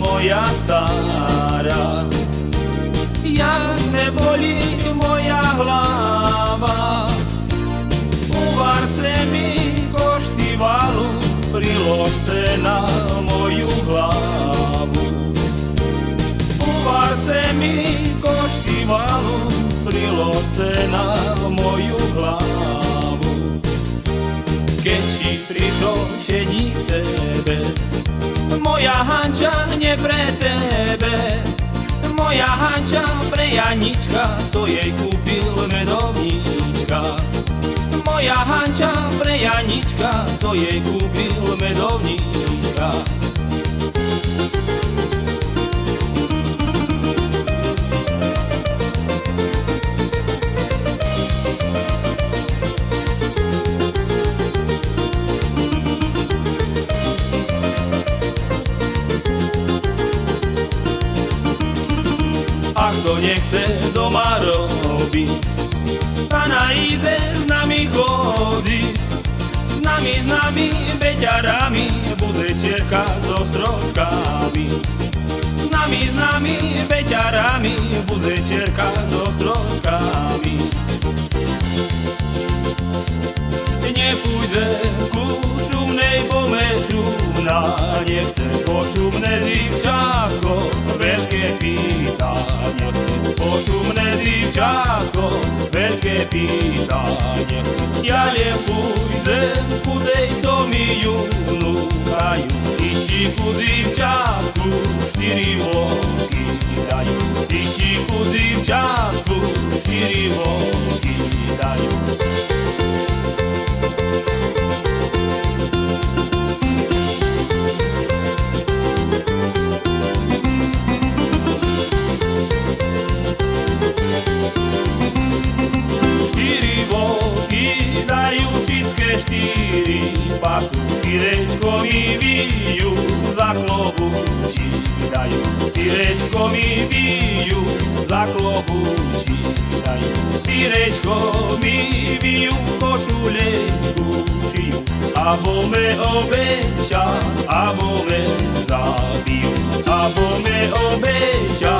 moja stará. Jak me bolí moja hlava, uvarce mi koštivalu, priložce na moju hlavu. Uvarce mi koštivalu, priložce na moju hlavu. Keď ti prišol šedí k sebe, moja hanča nie pre tebe. Moja hanča pre Janička, co jej kúpil medovníčka. Moja hanča pre Janička, co jej kúpil A kto nechce doma robiť. A na ide s nami chodiť s nami, s nami, beťarami buzečierka so strožkami. S nami, s nami, beťarami buzečierka so strožkami. Nepôjde ku šumnej bome šumná, nechce po šumné veľké pýta, nechce. Ja len pôjdem ku tej, co mi Tyrečko mi bijú, za klobúči dajú. Tyrečko mi bijú, za klobúči dajú. Tyrečko mi bijú, košulečku šijú, abo me obeča, abo me zabijú, abo me obeča,